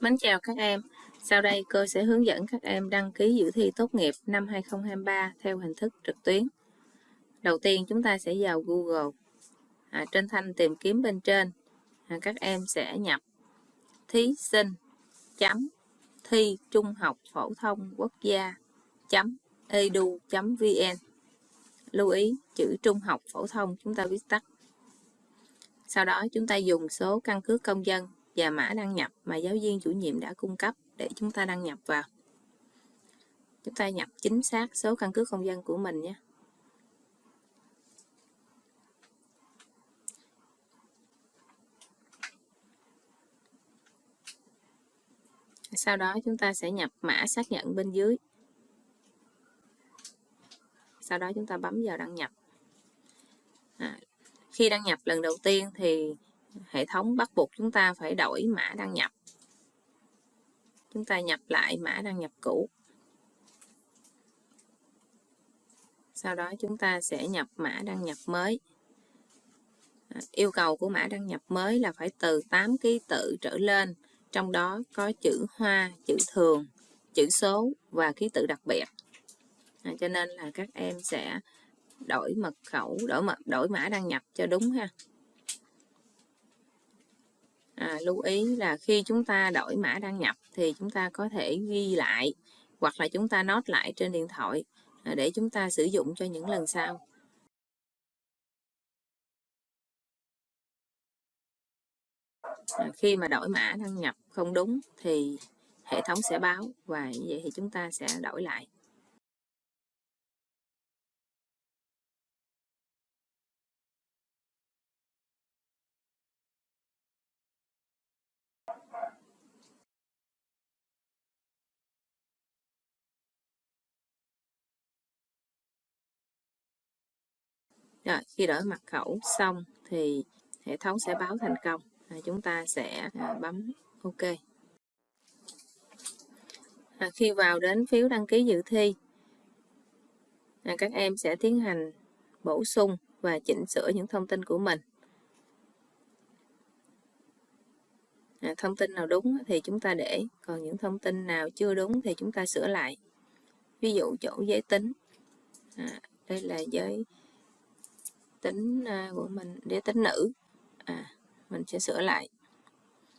Mến chào các em. Sau đây cô sẽ hướng dẫn các em đăng ký dự thi tốt nghiệp năm 2023 theo hình thức trực tuyến. Đầu tiên chúng ta sẽ vào Google. À, trên thanh tìm kiếm bên trên, à, các em sẽ nhập thí sinh chấm thi trung học phổ thông quốc gia chấm edu vn lưu ý chữ trung học phổ thông chúng ta viết tắt sau đó chúng ta dùng số căn cước công dân và mã đăng nhập mà giáo viên chủ nhiệm đã cung cấp để chúng ta đăng nhập vào. Chúng ta nhập chính xác số căn cước công dân của mình nhé. Sau đó chúng ta sẽ nhập mã xác nhận bên dưới. Sau đó chúng ta bấm vào đăng nhập. À, khi đăng nhập lần đầu tiên thì hệ thống bắt buộc chúng ta phải đổi mã đăng nhập. Chúng ta nhập lại mã đăng nhập cũ. Sau đó chúng ta sẽ nhập mã đăng nhập mới. À, yêu cầu của mã đăng nhập mới là phải từ 8 ký tự trở lên trong đó có chữ hoa chữ thường chữ số và ký tự đặc biệt. À, cho nên là các em sẽ đổi mật khẩu đổi mật đổi mã đăng nhập cho đúng ha lưu ý là khi chúng ta đổi mã đăng nhập thì chúng ta có thể ghi lại hoặc là chúng ta nốt lại trên điện thoại à, để chúng ta sử dụng cho những lần sau. À, khi mà đổi mã đăng nhập không đúng thì hệ thống sẽ báo và như vậy thì chúng ta sẽ đổi lại. Rồi, khi đổi mật khẩu xong thì hệ thống sẽ báo thành công. À, chúng ta sẽ à, bấm OK. À, khi vào đến phiếu đăng ký dự thi, à, các em sẽ tiến hành bổ sung và chỉnh sửa những thông tin của mình. À, thông tin nào đúng thì chúng ta để, còn những thông tin nào chưa đúng thì chúng ta sửa lại. Ví dụ chỗ giới tính, à, đây là giới tính à, của mình đế tính nữ. À, mình sẽ sửa lại.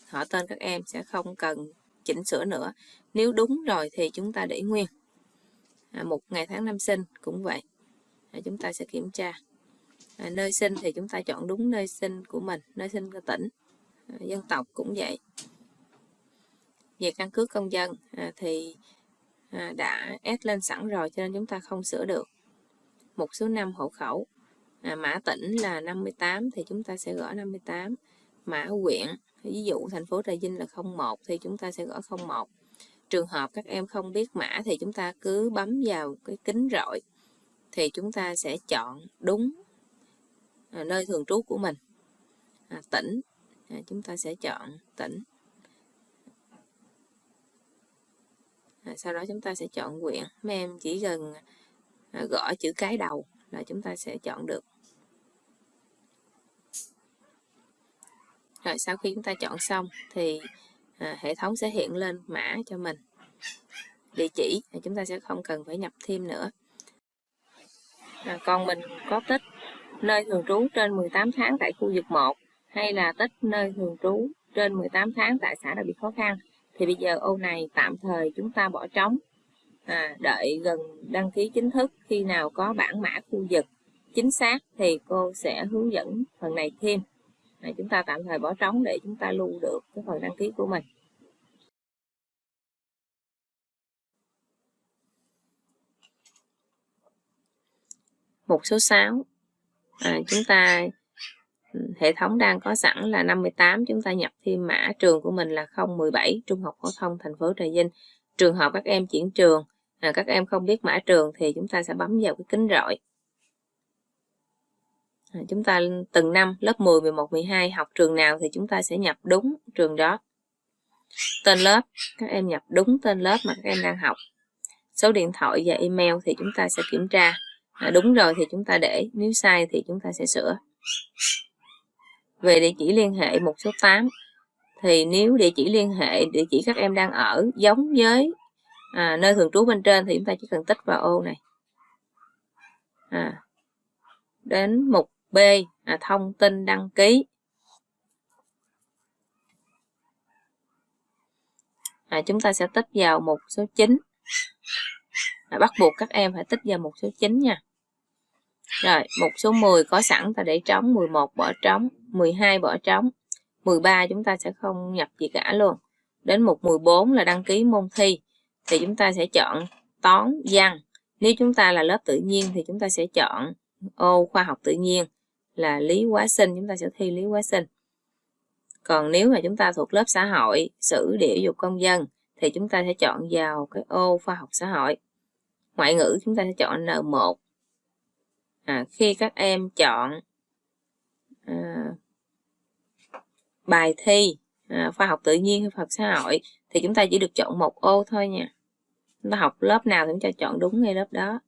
Họ tên các em sẽ không cần chỉnh sửa nữa. Nếu đúng rồi thì chúng ta để nguyên. À, một ngày tháng năm sinh cũng vậy. À, chúng ta sẽ kiểm tra. À, nơi sinh thì chúng ta chọn đúng nơi sinh của mình nơi sinh của tỉnh. À, dân tộc cũng vậy. Về căn cước công dân à, thì à, đã ép lên sẵn rồi cho nên chúng ta không sửa được. Một số năm hộ khẩu à, mã tỉnh là 58 thì chúng ta sẽ gõ 58 mã huyện ví dụ thành phố Trà Vinh là 01 thì chúng ta sẽ gõ 01 trường hợp các em không biết mã thì chúng ta cứ bấm vào cái kính rọi thì chúng ta sẽ chọn đúng à, nơi thường trú của mình. À, tỉnh à, chúng ta sẽ chọn tỉnh. À, sau đó chúng ta sẽ chọn huyện mấy em chỉ cần à, gõ chữ cái đầu là chúng ta sẽ chọn được. Rồi sau khi chúng ta chọn xong thì à, hệ thống sẽ hiện lên mã cho mình. Địa chỉ thì chúng ta sẽ không cần phải nhập thêm nữa. À, còn mình có tích nơi thường trú trên 18 tháng tại khu vực 1 hay là tích nơi thường trú trên 18 tháng tại xã đặc biệt khó khăn thì bây giờ ô này tạm thời chúng ta bỏ trống à, đợi gần đăng ký chính thức khi nào có bản mã khu vực chính xác thì cô sẽ hướng dẫn phần này thêm. À, chúng ta tạm thời bỏ trống để chúng ta lưu được cái phần đăng ký của mình. Một số 6 à, chúng ta ừ, hệ thống đang có sẵn là 58 chúng ta nhập thêm mã trường của mình là 017 Trung học phổ thông thành phố Trà Vinh. Trường hợp các em chuyển trường à, các em không biết mã trường thì chúng ta sẽ bấm vào cái kính rọi. À, chúng ta từng năm lớp 10, 11, 12 học trường nào thì chúng ta sẽ nhập đúng trường đó. Tên lớp các em nhập đúng tên lớp mà các em đang học. Số điện thoại và email thì chúng ta sẽ kiểm tra. À, đúng rồi thì chúng ta để nếu sai thì chúng ta sẽ sửa. Về địa chỉ liên hệ một số 8 thì nếu địa chỉ liên hệ địa chỉ các em đang ở giống với à, nơi thường trú bên trên thì chúng ta chỉ cần tích vào ô này. À, đến mục B à, thông tin đăng ký. À, chúng ta sẽ tích vào mục số 9 à, bắt buộc các em phải tích vào mục số 9 nha. Rồi mục số 10 có sẵn ta để trống 11 bỏ trống 12 bỏ trống 13 chúng ta sẽ không nhập gì cả luôn. Đến mục 14 là đăng ký môn thi thì chúng ta sẽ chọn toán văn. Nếu chúng ta là lớp tự nhiên thì chúng ta sẽ chọn ô khoa học tự nhiên là lý hóa sinh chúng ta sẽ thi lý hóa sinh. Còn nếu mà chúng ta thuộc lớp xã hội sử địa dục công dân thì chúng ta sẽ chọn vào cái ô khoa học xã hội. Ngoại ngữ chúng ta sẽ chọn N1 à, khi các em chọn à, bài thi à, khoa học tự nhiên hay khoa học xã hội thì chúng ta chỉ được chọn một ô thôi nha. Chúng ta học lớp nào thì chúng ta chọn đúng ngay lớp đó.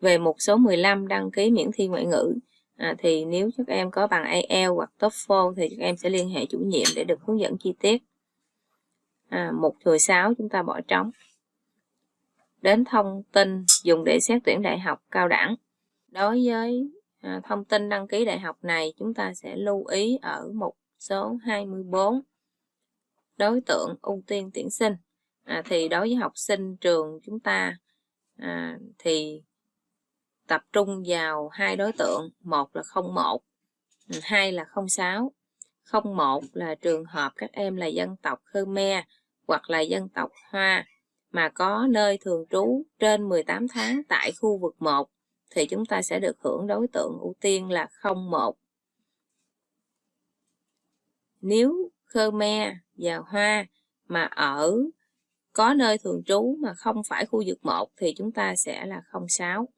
Về mục số 15 đăng ký miễn thi ngoại ngữ. À, thì nếu các em có bằng IELTS hoặc TOEFL thì các em sẽ liên hệ chủ nhiệm để được hướng dẫn chi tiết. À, mục 16 chúng ta bỏ trống. Đến thông tin dùng để xét tuyển đại học cao đẳng. Đối với à, thông tin đăng ký đại học này chúng ta sẽ lưu ý ở mục số 24 đối tượng ưu tiên tuyển sinh à, thì đối với học sinh trường chúng ta à, thì tập trung vào hai đối tượng một là 01 ừ, hai là 06 01 là trường hợp các em là dân tộc Khmer hoặc là dân tộc Hoa mà có nơi thường trú trên 18 tháng tại khu vực 1 thì chúng ta sẽ được hưởng đối tượng ưu tiên là 01. Nếu Khmer và Hoa mà ở có nơi thường trú mà không phải khu vực 1 thì chúng ta sẽ là 06.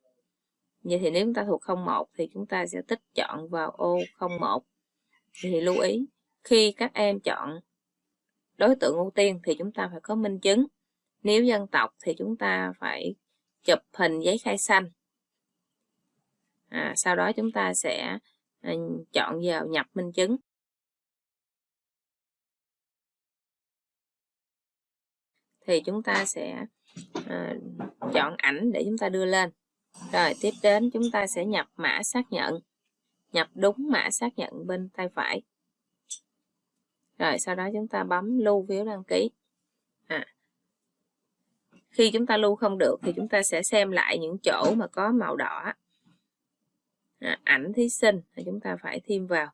Vậy thì nếu chúng ta thuộc 01 thì chúng ta sẽ tích chọn vào ô 01. Thì lưu ý, khi các em chọn đối tượng ưu tiên thì chúng ta phải có minh chứng. Nếu dân tộc thì chúng ta phải chụp hình giấy khai xanh. À, sau đó chúng ta sẽ à, chọn vào nhập minh chứng. Thì chúng ta sẽ à, chọn ảnh để chúng ta đưa lên. Rồi tiếp đến chúng ta sẽ nhập mã xác nhận. Nhập đúng mã xác nhận bên tay phải. Rồi sau đó chúng ta bấm lưu phiếu đăng ký. À. Khi chúng ta lưu không được thì chúng ta sẽ xem lại những chỗ mà có màu đỏ. À, ảnh thí sinh thì chúng ta phải thêm vào.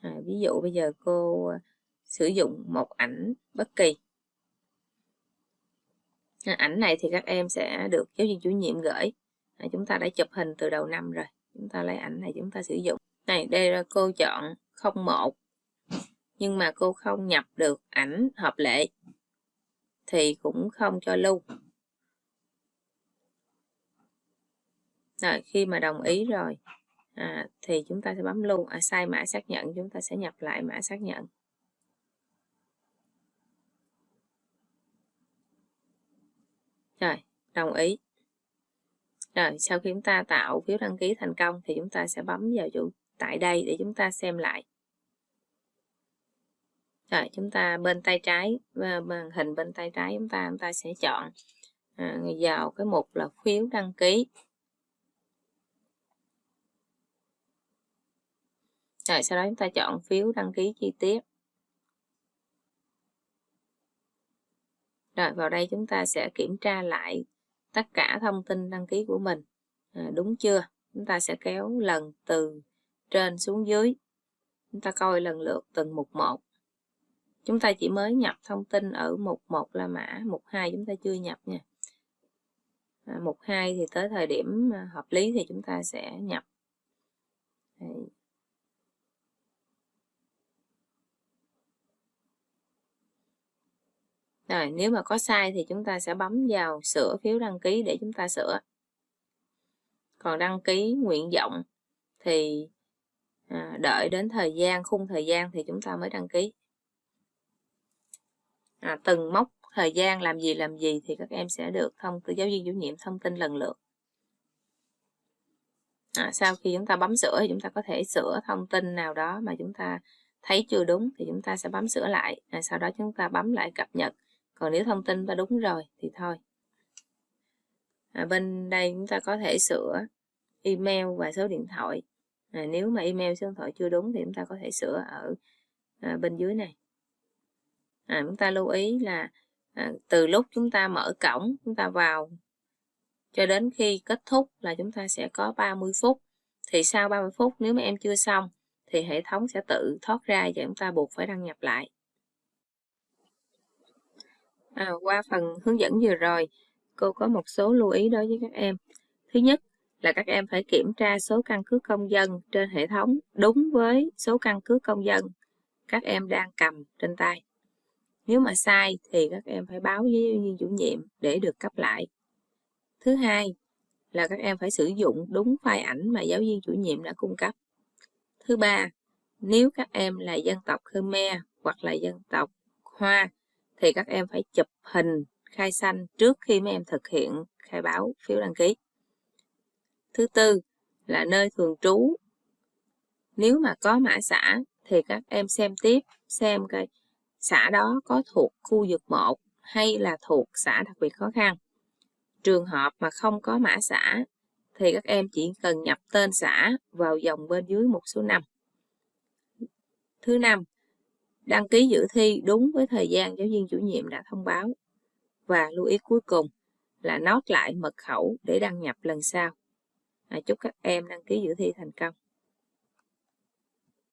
À, ví dụ bây giờ cô ờ, sử dụng một ảnh bất kỳ. Ảnh này thì các em sẽ được giáo viên chủ nhiệm gửi. À, chúng ta đã chụp hình từ đầu năm rồi. Chúng ta lấy ảnh này chúng ta sử dụng. Này đây là cô chọn 01 nhưng mà cô không nhập được ảnh hợp lệ thì cũng không cho lưu rồi khi mà đồng ý rồi à, thì chúng ta sẽ bấm lưu à, sai mã xác nhận chúng ta sẽ nhập lại mã xác nhận rồi đồng ý. Rồi sau khi chúng ta tạo phiếu đăng ký thành công thì chúng ta sẽ bấm vào chỗ tại đây để chúng ta xem lại. Rồi chúng ta bên tay trái ờ, màn hình bên tay trái chúng ta chúng ta sẽ chọn à, vào cái mục là phiếu đăng ký. Rồi sau đó chúng ta chọn phiếu đăng ký chi tiết. Rồi vào đây chúng ta sẽ kiểm tra lại tất cả thông tin đăng ký của mình. À, đúng chưa? Chúng ta sẽ kéo lần từ trên xuống dưới. Chúng ta coi lần lượt từng mục một. Chúng ta chỉ mới nhập thông tin ở mục 1 là mã mục 2 chúng ta chưa nhập nha. À, mục 2 thì tới thời điểm à, hợp lý thì chúng ta sẽ nhập. Đây. Rồi, nếu mà có sai thì chúng ta sẽ bấm vào sửa phiếu đăng ký để chúng ta sửa. Còn đăng ký nguyện vọng thì à, đợi đến thời gian, khung thời gian thì chúng ta mới đăng ký. À, từng mốc thời gian làm gì làm gì thì các em sẽ được thông từ giáo viên chủ nhiệm thông tin lần lượt. À, sau khi chúng ta bấm sửa thì chúng ta có thể sửa thông tin nào đó mà chúng ta thấy chưa đúng thì chúng ta sẽ bấm sửa lại. À, sau đó chúng ta bấm lại cập nhật còn nếu thông tin ta đúng rồi thì thôi. À, bên đây chúng ta có thể sửa email và số điện thoại. À, nếu mà email số điện thoại chưa đúng thì chúng ta có thể sửa ở à, bên dưới này. À, chúng ta lưu ý là à, từ lúc chúng ta mở cổng chúng ta vào cho đến khi kết thúc là chúng ta sẽ có 30 phút. Thì sau 30 phút nếu mà em chưa xong thì hệ thống sẽ tự thoát ra và chúng ta buộc phải đăng nhập lại à, qua phần hướng dẫn vừa rồi cô có một số lưu ý đối với các em. Thứ nhất là các em phải kiểm tra số căn cước công dân trên hệ thống đúng với số căn cước công dân các em đang cầm trên tay. Nếu mà sai thì các em phải báo với giáo viên chủ nhiệm để được cấp lại. Thứ hai là các em phải sử dụng đúng file ảnh mà giáo viên chủ nhiệm đã cung cấp. Thứ ba nếu các em là dân tộc Khmer hoặc là dân tộc Hoa thì các em phải chụp hình khai xanh trước khi mấy em thực hiện khai báo phiếu đăng ký. Thứ tư là nơi thường trú. Nếu mà có mã xã thì các em xem tiếp, xem coi xã đó có thuộc khu vực 1 hay là thuộc xã đặc biệt khó khăn. Trường hợp mà không có mã xã thì các em chỉ cần nhập tên xã vào dòng bên dưới một số năm. Thứ năm đăng ký dự thi đúng với thời gian giáo viên chủ nhiệm đã thông báo. Và lưu ý cuối cùng là nốt lại mật khẩu để đăng nhập lần sau. À, chúc các em đăng ký dự thi thành công.